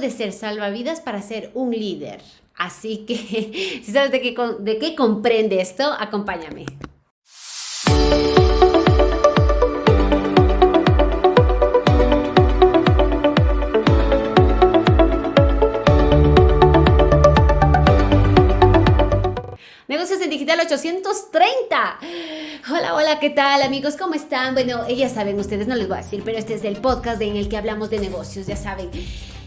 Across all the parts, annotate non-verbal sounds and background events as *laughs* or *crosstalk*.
de ser salvavidas para ser un líder. Así que, *laughs* si sabes de qué, de qué comprende esto, acompáñame. Negocios en Digital 830. Hola, hola, ¿qué tal amigos? ¿Cómo están? Bueno, ya saben, ustedes no les voy a decir, pero este es el podcast en el que hablamos de negocios, ya saben.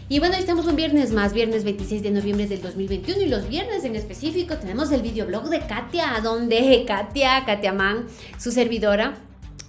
Y bueno, estamos un viernes más, viernes 26 de noviembre del 2021 y los viernes en específico tenemos el videoblog de Katia, donde *laughs* Katia, Katia Man, su servidora,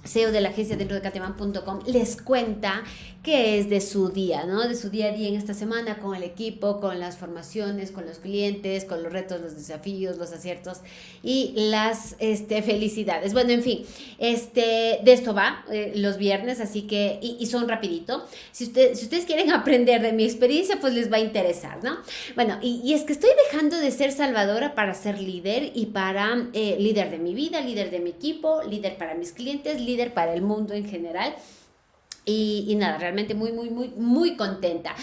CEO de la agencia dentro de cateman.com les cuenta qué es de su día, ¿no? De su día a día en esta semana con el equipo, con las formaciones, con los clientes, con los retos, los desafíos, los aciertos y las este, felicidades. Bueno, en fin, este, de esto va eh, los viernes, así que, y, son rapidito. Si, usted, si ustedes quieren *laughs* aprender de mi experiencia, pues les va a interesar, ¿no? Bueno, y, y es que estoy dejando de ser salvadora para ser líder y para eh, líder de mi vida, líder de mi equipo, líder para mis clientes, líder para el mundo en general. Y, nada, realmente muy, muy, muy, muy contenta.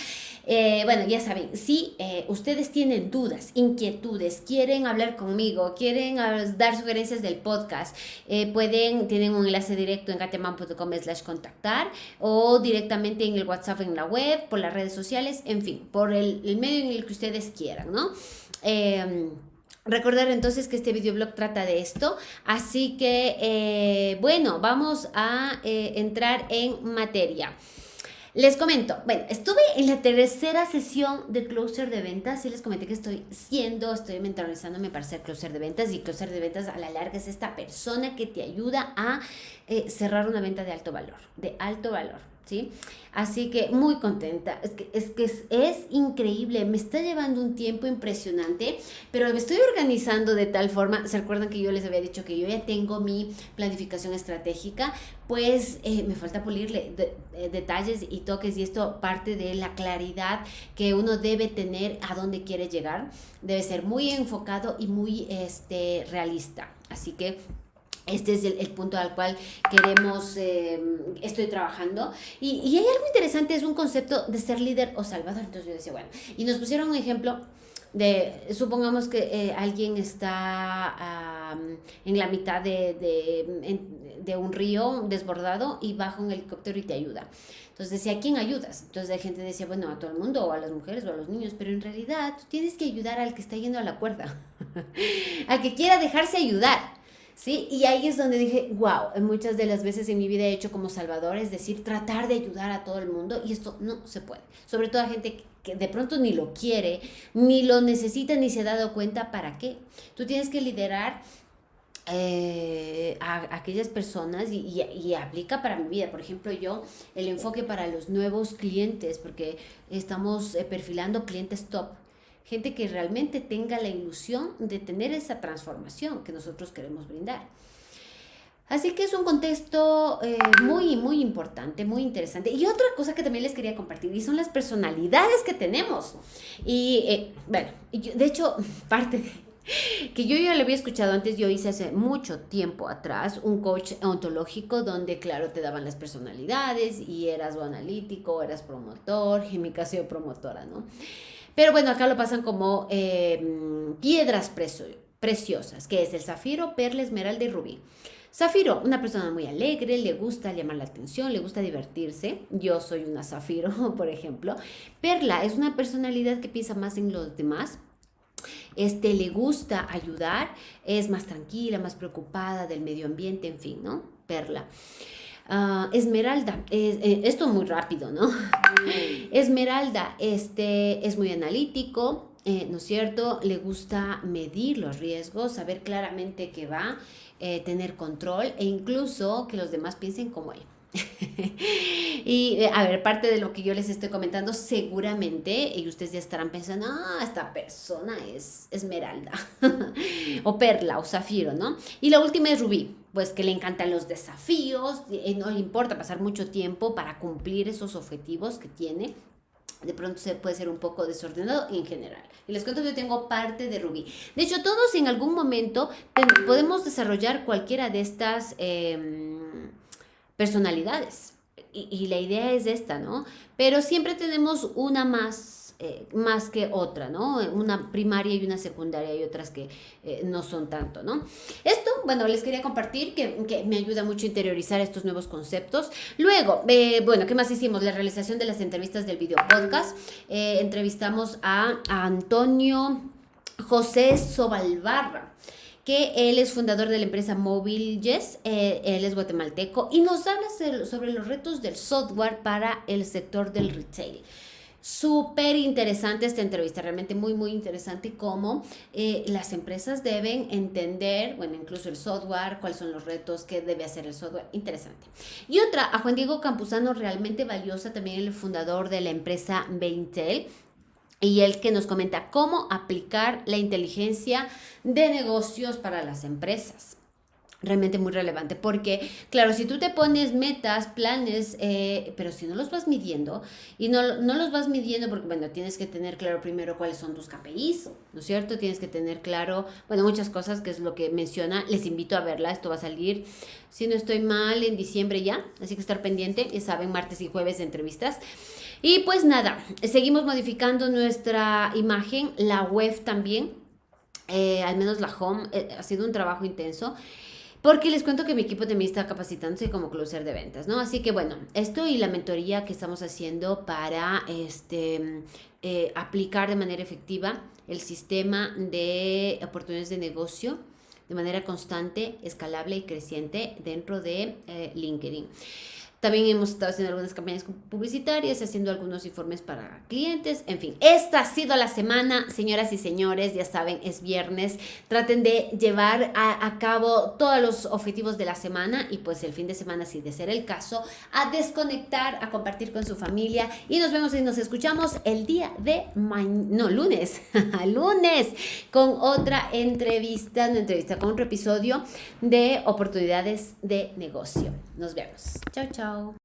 Eh, bueno, ya saben, si eh, ustedes tienen dudas, inquietudes, quieren hablar conmigo, quieren dar sugerencias del podcast, eh, pueden, tienen un enlace directo en gateman.com slash contactar o directamente en el WhatsApp en la web, por las redes sociales, en fin, por el, el medio en el que ustedes quieran, ¿no? Recordar entonces que este videoblog trata de esto, así que eh, bueno, vamos a eh, entrar en materia. Les comento, bueno, estuve en la tercera sesión de closer de ventas y les comenté que estoy siendo, estoy mentalizándome para ser closer de ventas y closer de ventas a la larga es esta persona que te ayuda a eh, cerrar una venta de alto valor, de alto valor. ¿Sí? Así que muy contenta. Es que, es que es, increíble. Me está llevando un tiempo impresionante, pero me estoy organizando de tal forma. ¿Se acuerdan que yo les había dicho que yo ya tengo mi planificación estratégica? Pues eh, me falta pulirle eh, detalles y toques y esto parte de la claridad que uno debe tener a dónde quiere llegar. Debe ser muy enfocado y muy este, realista. Así que este es el, punto al cual queremos, eh, estoy trabajando. Y, y, hay algo interesante, es un concepto de ser líder o salvador. Entonces yo decía, bueno, y nos pusieron un ejemplo de, supongamos que eh, alguien está en la mitad de, de, de, un río desbordado y baja un helicóptero y te ayuda. Entonces decía, ¿a quién ayudas? Entonces la gente decía, bueno, a todo el mundo, o a las mujeres, o a los niños, pero en realidad tienes que ayudar al que está yendo a la cuerda, *laughs* al que quiera dejarse ayudar. ¿Sí? Y ahí es donde dije, wow, muchas de las veces en mi vida he hecho como salvador, es decir, tratar de ayudar a todo el mundo y esto no se puede. Sobre todo a gente que de pronto ni lo quiere, ni lo necesita, ni se ha dado cuenta para qué. Tú tienes que liderar eh, a, aquellas personas y, y, y, aplica para mi vida. Por ejemplo, yo, el enfoque para los nuevos clientes, porque estamos eh, perfilando clientes top gente que realmente tenga la ilusión de tener esa transformación que nosotros queremos brindar. Así que es un contexto eh, muy, muy importante, muy interesante. Y otra cosa que también les quería compartir, y son las personalidades que tenemos. Y eh, bueno, de hecho, *laughs* parte que yo ya lo había escuchado antes, yo hice hace mucho tiempo atrás un coach ontológico donde, claro, te daban las personalidades y eras o analítico, eras promotor, en promotora, ¿no? Pero bueno, acá lo pasan como em, piedras preciosas, que es el zafiro, perla, esmeralda y rubí. Zafiro, una persona muy alegre, le gusta llamar la atención, le gusta divertirse. Yo soy una zafiro, *laughs* por ejemplo. Perla es una personalidad que piensa más en los demás. Este le gusta ayudar, es más tranquila, más preocupada del medio ambiente, en fin, ¿no? Perla. Ah, Esmeralda, eh, esto muy rápido, ¿no? *laughs* Esmeralda, este, es muy analítico, eh, ¿no es cierto? Le gusta medir los riesgos, saber claramente qué va, eh, tener control e incluso que los demás piensen como él. *laughs* y a ver, parte de lo que yo les estoy comentando, seguramente, y ustedes ya estarán pensando, ah, esta persona es esmeralda, *laughs* o perla, o zafiro, ¿no? Y la última es rubí pues que le encantan los desafíos, y no le importa pasar mucho tiempo para cumplir esos objetivos que tiene. De pronto se puede ser un poco desordenado en general. Y les cuento que yo tengo parte de Rubí. De hecho, todos en algún momento podemos desarrollar cualquiera de estas em, personalidades. Y, la idea es esta, ¿no? Pero siempre tenemos una más eh, más que otra, ¿no? Una primaria y una secundaria y otras que eh, no son tanto, ¿no? Esto, bueno, les quería compartir que, que, me ayuda mucho a interiorizar estos nuevos conceptos. Luego, eh, bueno, ¿qué más hicimos? La realización de las entrevistas del video podcast. entrevistamos a, a Antonio José Sobalbarra que él es fundador de la empresa Mobile Yes, eh, él es guatemalteco y nos habla sobre los retos del software para el sector del retail. Súper interesante esta entrevista, realmente muy, muy interesante cómo eh, las empresas deben entender, bueno, incluso el software, cuáles son los retos, qué debe hacer el software, interesante. Y otra, a Juan Diego Campuzano, realmente valiosa, también el fundador de la empresa Beintel, y él que nos comenta cómo aplicar la inteligencia de negocios para las empresas realmente muy relevante porque claro si tú te pones metas planes eh, pero si no los vas midiendo y no, no los vas midiendo porque bueno tienes que tener claro primero cuáles son tus KPIs ¿no es cierto? tienes que tener claro bueno muchas cosas que es lo que menciona les invito a verla esto va a salir si no estoy mal en diciembre ya así que estar pendiente ya saben martes y jueves entrevistas y pues nada, seguimos modificando nuestra imagen, la web también, eh, al menos la home, eh, ha sido un trabajo intenso. Porque les cuento que mi equipo también está capacitándose como closer de ventas, ¿no? Así que bueno, esto y la mentoría que estamos haciendo para este, eh, aplicar de manera efectiva el sistema de oportunidades de negocio de manera constante, escalable y creciente dentro de LinkedIn. También hemos estado haciendo algunas campañas publicitarias, haciendo algunos informes para clientes, en fin. Esta ha sido la semana, señoras y señores, ya saben, es viernes. Traten de llevar a, cabo todos los objetivos de la semana y pues el fin de semana, si de ser el caso, a desconectar, a compartir con su familia y nos vemos y nos escuchamos el día de mañana, no, lunes, *laughs* lunes, con otra entrevista, una entrevista con otro episodio de oportunidades de negocio. Nos vemos. Chao, chao.